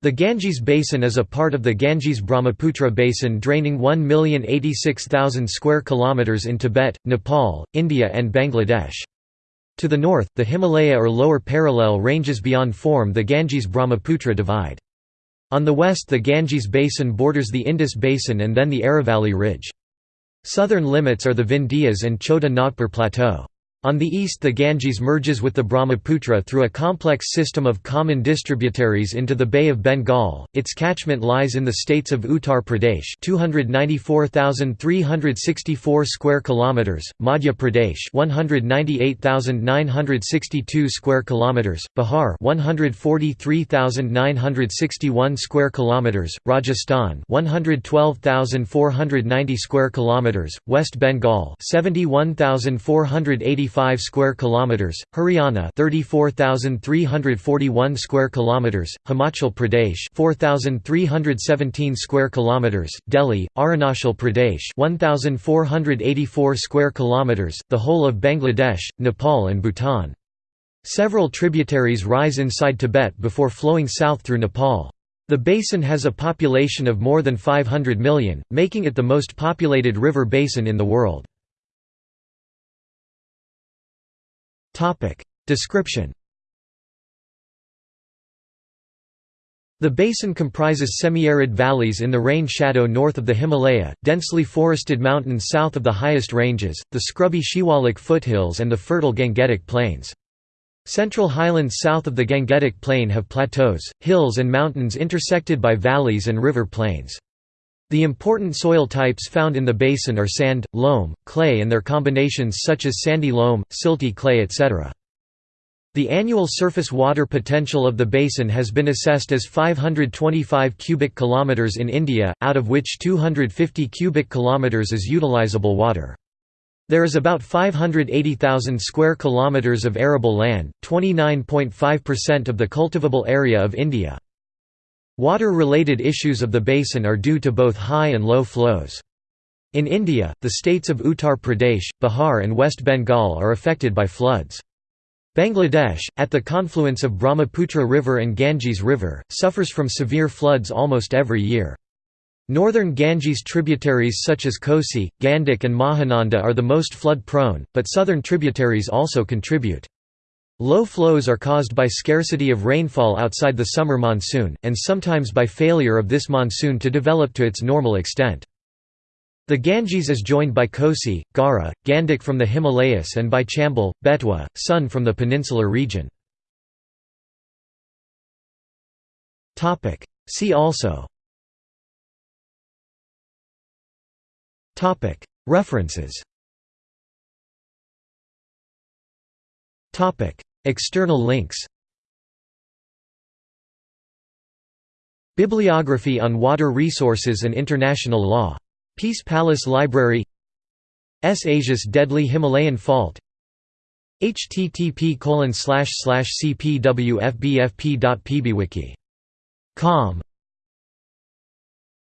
The Ganges Basin is a part of the Ganges-Brahmaputra Basin draining 1,086,000 square kilometers in Tibet, Nepal, India and Bangladesh. To the north, the Himalaya or lower parallel ranges beyond form the Ganges-Brahmaputra divide. On the west the Ganges Basin borders the Indus Basin and then the Aravalli Ridge. Southern limits are the Vindhyas and Chota Nagpur Plateau. On the east the Ganges merges with the Brahmaputra through a complex system of common distributaries into the Bay of Bengal. Its catchment lies in the states of Uttar Pradesh, 294,364 square kilometers, Madhya Pradesh, 198,962 square kilometers, Bihar, 143,961 square kilometers, Rajasthan, 112,490 square kilometers, West Bengal, 71,480 5 square kilometers, Haryana 34,341 square kilometers, Himachal Pradesh 4,317 square kilometers, Delhi, Arunachal Pradesh 1,484 square kilometers, the whole of Bangladesh, Nepal and Bhutan. Several tributaries rise inside Tibet before flowing south through Nepal. The basin has a population of more than 500 million, making it the most populated river basin in the world. Description The basin comprises semi-arid valleys in the rain shadow north of the Himalaya, densely forested mountains south of the highest ranges, the scrubby Shivalik foothills and the fertile Gangetic plains. Central highlands south of the Gangetic plain have plateaus, hills and mountains intersected by valleys and river plains. The important soil types found in the basin are sand, loam, clay and their combinations such as sandy loam, silty clay etc. The annual surface water potential of the basin has been assessed as 525 cubic kilometers in India, out of which 250 cubic kilometers is utilizable water. There is about 580,000 square kilometers of arable land, 29.5% of the cultivable area of India. Water-related issues of the basin are due to both high and low flows. In India, the states of Uttar Pradesh, Bihar and West Bengal are affected by floods. Bangladesh, at the confluence of Brahmaputra River and Ganges River, suffers from severe floods almost every year. Northern Ganges tributaries such as Kosi, Gandak and Mahananda are the most flood-prone, but southern tributaries also contribute. Low flows are caused by scarcity of rainfall outside the summer monsoon, and sometimes by failure of this monsoon to develop to its normal extent. The Ganges is joined by Kosi, Gara, Gandak from the Himalayas and by Chambal, Betwa, Son from the peninsular region. See also. References External links. Bibliography on water resources and international law. Peace Palace Library. S. Asia's Deadly Himalayan Fault. Http cpwfbfp.pbwiki.com